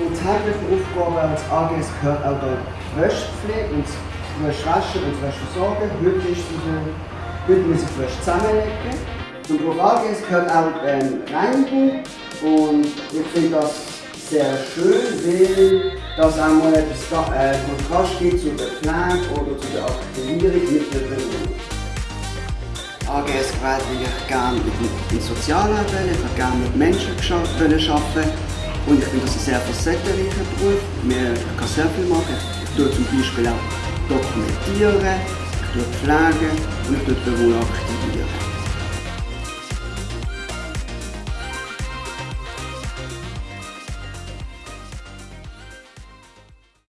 Und tägliche Aufgabe als AGS gehört auch der Wäschepflege und das Wäschewaschen und das Wäscheversorgen. Heute heute muss ich die Wäsche zusammenlegen. Zum Beruf AGS gehört auch ähm, Reinigung und ich finde das sehr schön, weil das auch mal etwas äh, Kontrast gibt zu der Pflege oder zu der Aktivierung mit der Bewohner. AGS gewählt, weil ich gerne in Sozialarbeit will, ich gerne mit Menschen arbeiten und ich finde das ein sehr facettenreicher Beruf. Ich kann sehr viel machen. Ich tue zum Beispiel auch dokumentieren, ich tue pflegen und ich tue Bewohner aktivieren.